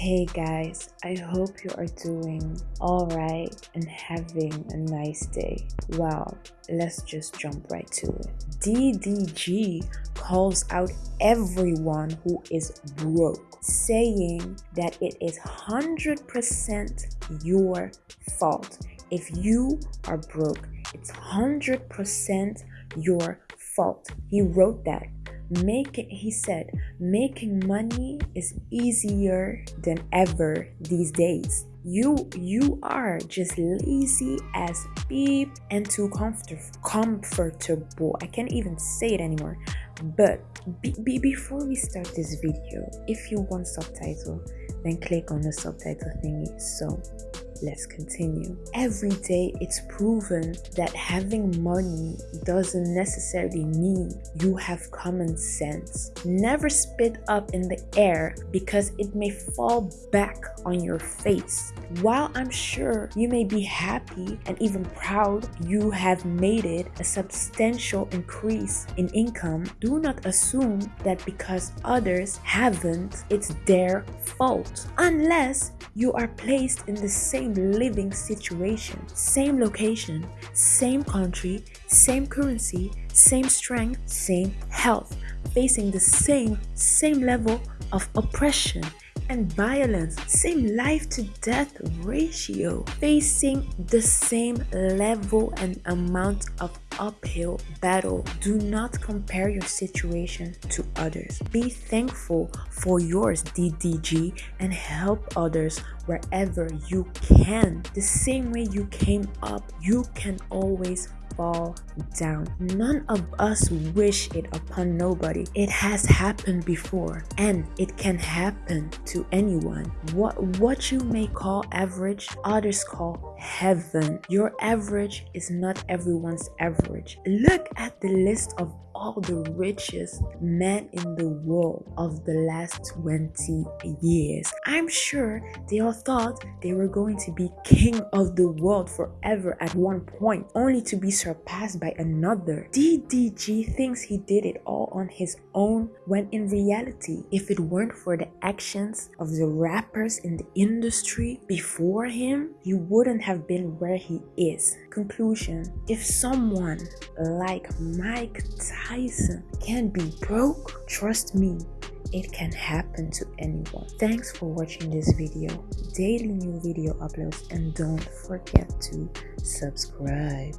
Hey guys, I hope you are doing alright and having a nice day. Well, let's just jump right to it. DDG calls out everyone who is broke, saying that it is 100% your fault. If you are broke, it's 100% your fault. He wrote that making he said making money is easier than ever these days. You you are just lazy as beep and too comfort, comfortable. I can't even say it anymore. But be, be, before we start this video if you want subtitle then click on the subtitle thingy. So Let's continue. Every day it's proven that having money doesn't necessarily mean you have common sense. Never spit up in the air because it may fall back on your face. While I'm sure you may be happy and even proud you have made it a substantial increase in income, do not assume that because others haven't, it's their fault. Unless you are placed in the same living situation, same location, same country, same currency, same strength, same health, facing the same, same level of oppression and violence, same life to death ratio, facing the same level and amount of uphill battle. Do not compare your situation to others. Be thankful for yours, DDG, and help others wherever you can. The same way you came up, you can always fall down. None of us wish it upon nobody. It has happened before and it can happen to anyone. What what you may call average, others call heaven. Your average is not everyone's average. Look at the list of all the richest men in the world of the last 20 years. I'm sure they all thought they were going to be king of the world forever at one point, only to be surpassed by another. DDG thinks he did it all on his own when in reality, if it weren't for the actions of the rappers in the industry before him, he wouldn't have been where he is. Conclusion If someone like Mike Tyson can be broke, trust me, it can happen to anyone. Thanks for watching this video. Daily new video uploads and don't forget to subscribe.